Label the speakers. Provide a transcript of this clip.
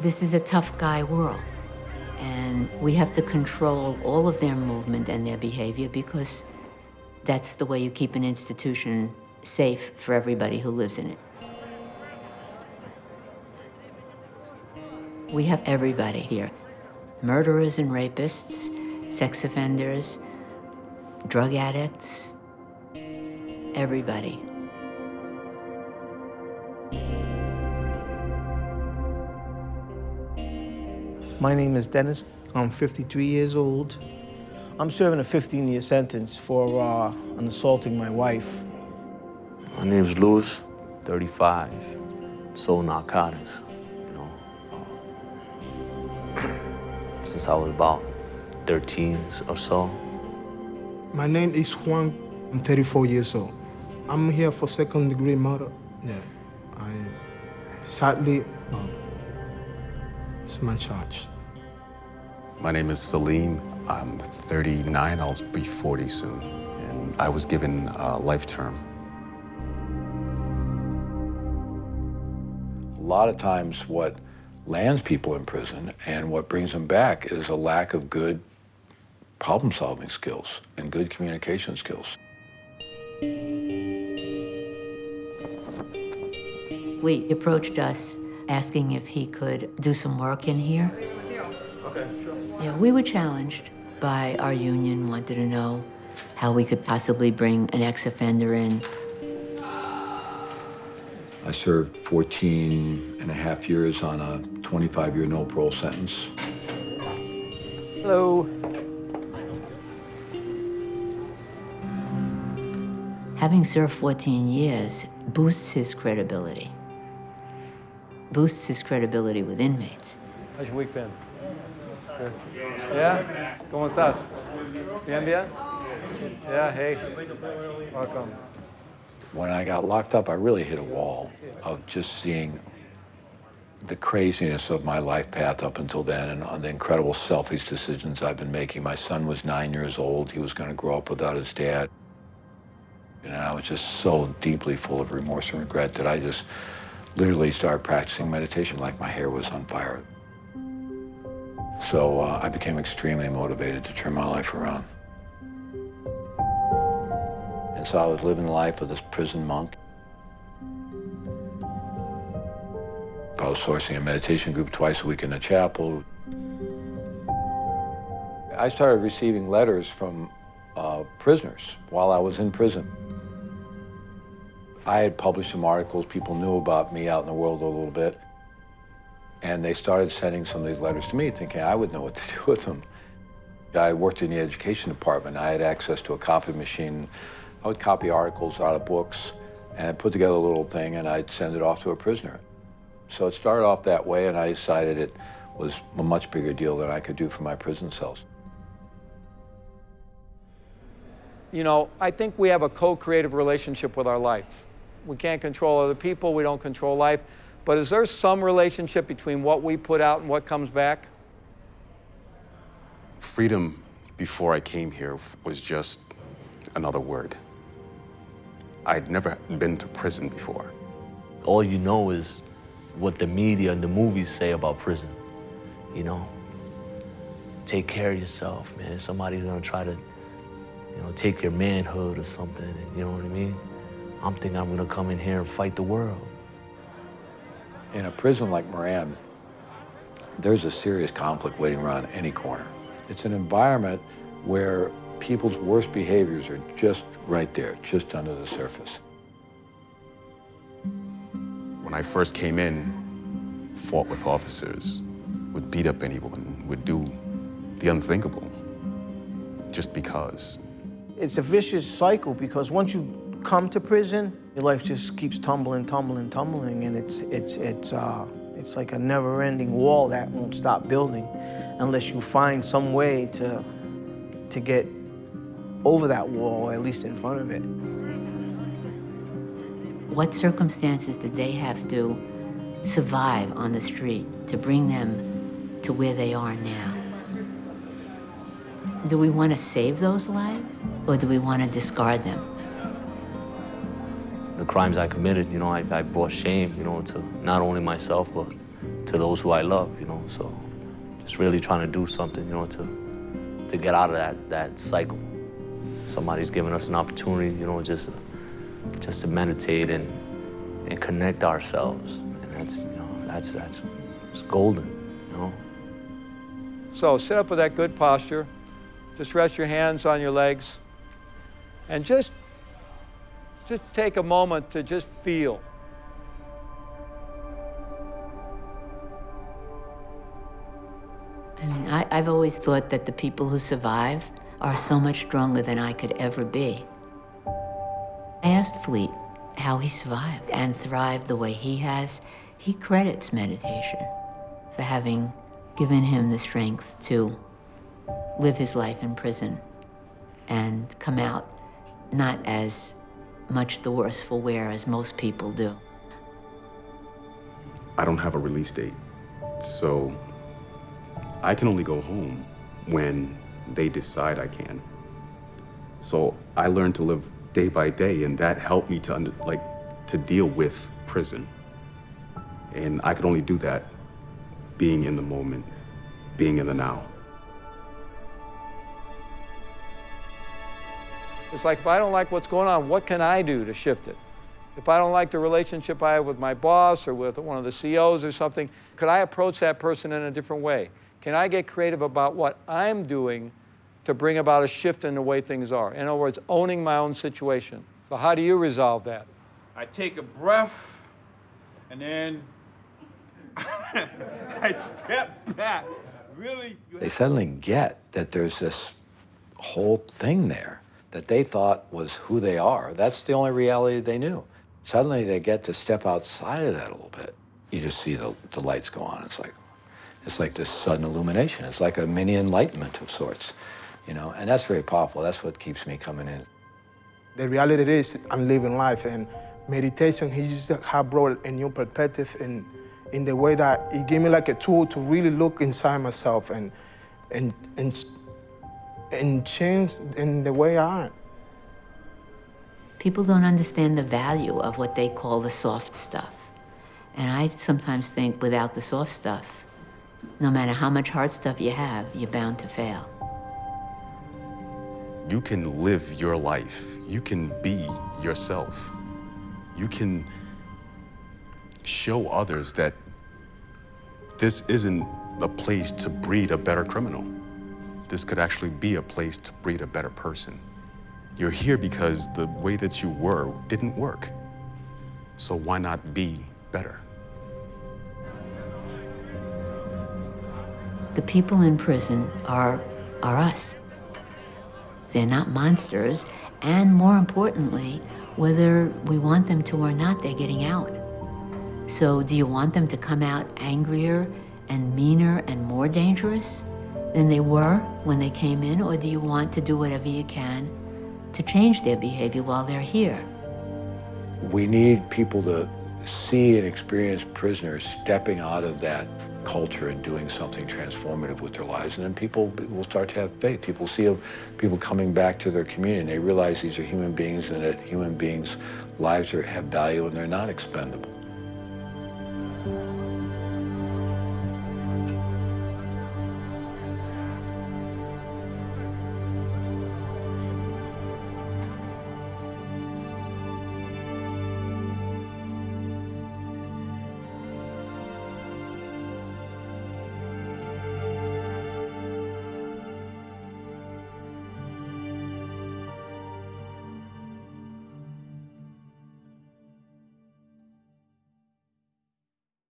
Speaker 1: This is a tough guy world, and we have to control all of their movement and their behavior because that's the way you keep an institution safe for everybody who lives in it. We have everybody here. Murderers and rapists, sex offenders, drug addicts, everybody.
Speaker 2: My name is Dennis. I'm 53 years old. I'm serving a 15-year sentence for uh, an assaulting my wife.
Speaker 3: My name's Louis, 35. Sold narcotics, you know. Since I was about 13 or so.
Speaker 4: My name is Juan. I'm 34 years old. I'm here for second degree murder. Yeah, I sadly, no, it's my charge.
Speaker 5: My name is Salim. I'm 39. I'll be 40 soon. And I was given a life term.
Speaker 6: A lot of times what lands people in prison and what brings them back is a lack of good problem-solving skills and good communication skills.
Speaker 1: Fleet approached us asking if he could do some work in here.
Speaker 4: Okay, sure.
Speaker 1: Yeah, we were challenged by our union, wanted to know how we could possibly bring an ex-offender in.
Speaker 6: I served 14 and a half years on a 25-year no parole sentence.
Speaker 7: Hello.
Speaker 1: Having served 14 years boosts his credibility, boosts his credibility with inmates.
Speaker 7: How's your week been? Good. Yeah? ¿Cómo estás? Bien, bien? Yeah, hey. Welcome.
Speaker 6: When I got locked up, I really hit a wall of just seeing the craziness of my life path up until then and on the incredible selfish decisions I've been making. My son was nine years old. He was going to grow up without his dad. And I was just so deeply full of remorse and regret that I just literally started practicing meditation like my hair was on fire. So uh, I became extremely motivated to turn my life around. And so I was living the life of this prison monk. I was sourcing a meditation group twice a week in the chapel. I started receiving letters from uh, prisoners while I was in prison. I had published some articles, people knew about me out in the world a little bit, and they started sending some of these letters to me thinking I would know what to do with them. I worked in the education department. I had access to a copy machine. I would copy articles out of books and I'd put together a little thing and I'd send it off to a prisoner. So it started off that way and I decided it was a much bigger deal than I could do for my prison cells.
Speaker 7: You know, I think we have a co-creative relationship with our life. We can't control other people, we don't control life. But is there some relationship between what we put out and what comes back?
Speaker 5: Freedom before I came here was just another word. I'd never been to prison before.
Speaker 3: All you know is what the media and the movies say about prison, you know? Take care of yourself, man. Somebody's gonna try to, you know, take your manhood or something, and you know what I mean? I'm thinking I'm gonna come in here and fight the world.
Speaker 6: In a prison like Moran, there's a serious conflict waiting around any corner. It's an environment where people's worst behaviors are just right there, just under the surface.
Speaker 5: When I first came in, fought with officers, would beat up anyone, would do the unthinkable, just because.
Speaker 2: It's a vicious cycle because once you come to prison, your life just keeps tumbling, tumbling, tumbling, and it's, it's, it's, uh, it's like a never-ending wall that won't stop building unless you find some way to, to get over that wall, or at least in front of it.
Speaker 1: What circumstances did they have to survive on the street to bring them to where they are now? Do we want to save those lives or do we want to discard them?
Speaker 3: The crimes I committed, you know, I, I brought shame, you know, to not only myself, but to those who I love, you know. So just really trying to do something, you know, to to get out of that that cycle. Somebody's giving us an opportunity, you know, just just to meditate and and connect ourselves, and that's you know that's that's it's golden, you know.
Speaker 7: So sit up with that good posture. Just rest your hands on your legs. And just, just take a moment to just feel.
Speaker 1: I mean, I, I've always thought that the people who survive are so much stronger than I could ever be. I asked Fleet how he survived and thrived the way he has. He credits meditation for having given him the strength to live his life in prison and come out not as much the worse for wear as most people do.
Speaker 5: I don't have a release date, so I can only go home when they decide I can. So I learned to live day by day, and that helped me to under, like to deal with prison. And I could only do that being in the moment, being in the now.
Speaker 7: It's like if I don't like what's going on, what can I do to shift it? If I don't like the relationship I have with my boss or with one of the CEOs or something, could I approach that person in a different way? Can I get creative about what I'm doing to bring about a shift in the way things are? In other words, owning my own situation. So how do you resolve that?
Speaker 8: I take a breath and then I step back. Really?
Speaker 6: They suddenly get that there's this whole thing there that they thought was who they are. That's the only reality they knew. Suddenly they get to step outside of that a little bit. You just see the, the lights go on. It's like, it's like this sudden illumination. It's like a mini enlightenment of sorts, you know, and that's very powerful. That's what keeps me coming in.
Speaker 4: The reality is I'm living life and meditation, he just have brought a new perspective in, in the way that he gave me like a tool to really look inside myself and, and, and, and change in the way I am.
Speaker 1: People don't understand the value of what they call the soft stuff. And I sometimes think without the soft stuff, no matter how much hard stuff you have, you're bound to fail.
Speaker 5: You can live your life. You can be yourself. You can show others that this isn't a place to breed a better criminal. This could actually be a place to breed a better person. You're here because the way that you were didn't work. So why not be better?
Speaker 1: The people in prison are, are us. They're not monsters, and more importantly, whether we want them to or not, they're getting out. So do you want them to come out angrier and meaner and more dangerous than they were when they came in, or do you want to do whatever you can to change their behavior while they're here?
Speaker 6: We need people to see and experience prisoners stepping out of that culture and doing something transformative with their lives. And then people will start to have faith. People see people coming back to their community and they realize these are human beings and that human beings' lives are, have value and they're not expendable.